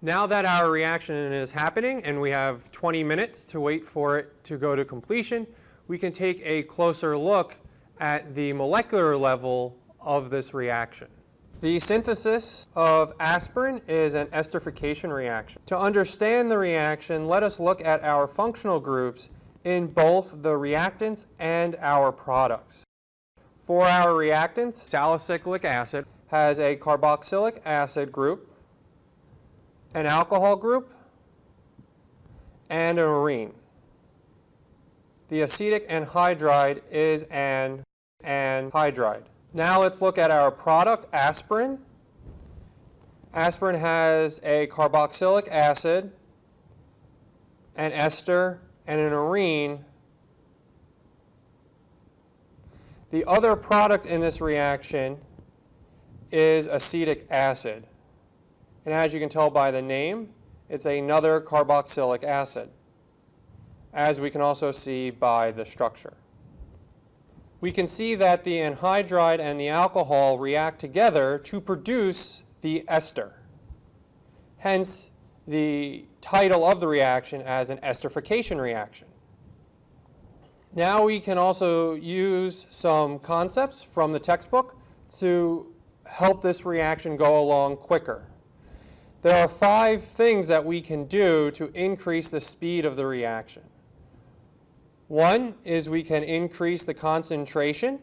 Now that our reaction is happening and we have 20 minutes to wait for it to go to completion, we can take a closer look at the molecular level of this reaction. The synthesis of aspirin is an esterification reaction. To understand the reaction, let us look at our functional groups in both the reactants and our products. For our reactants, salicylic acid has a carboxylic acid group, an alcohol group, and an arene. The acetic anhydride is an anhydride. Now let's look at our product, aspirin. Aspirin has a carboxylic acid, an ester, and an arene. The other product in this reaction is acetic acid. And as you can tell by the name, it's another carboxylic acid, as we can also see by the structure we can see that the anhydride and the alcohol react together to produce the ester. Hence, the title of the reaction as an esterification reaction. Now we can also use some concepts from the textbook to help this reaction go along quicker. There are five things that we can do to increase the speed of the reaction. One is we can increase the concentration.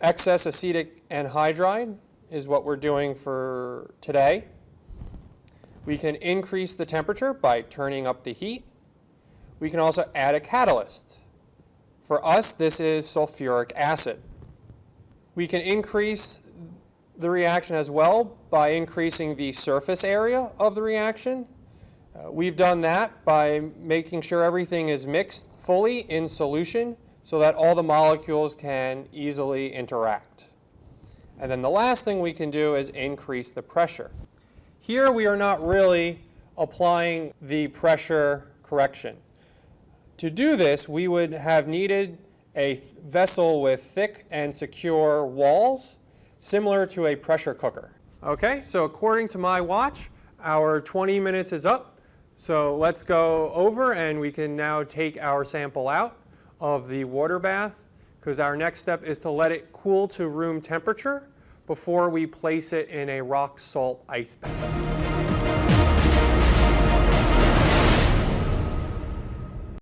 Excess acetic anhydride is what we're doing for today. We can increase the temperature by turning up the heat. We can also add a catalyst. For us, this is sulfuric acid. We can increase the reaction as well by increasing the surface area of the reaction. Uh, we've done that by making sure everything is mixed fully in solution so that all the molecules can easily interact. And then the last thing we can do is increase the pressure. Here we are not really applying the pressure correction. To do this, we would have needed a vessel with thick and secure walls, similar to a pressure cooker. Okay, so according to my watch, our 20 minutes is up. So let's go over and we can now take our sample out of the water bath because our next step is to let it cool to room temperature before we place it in a rock salt ice bath.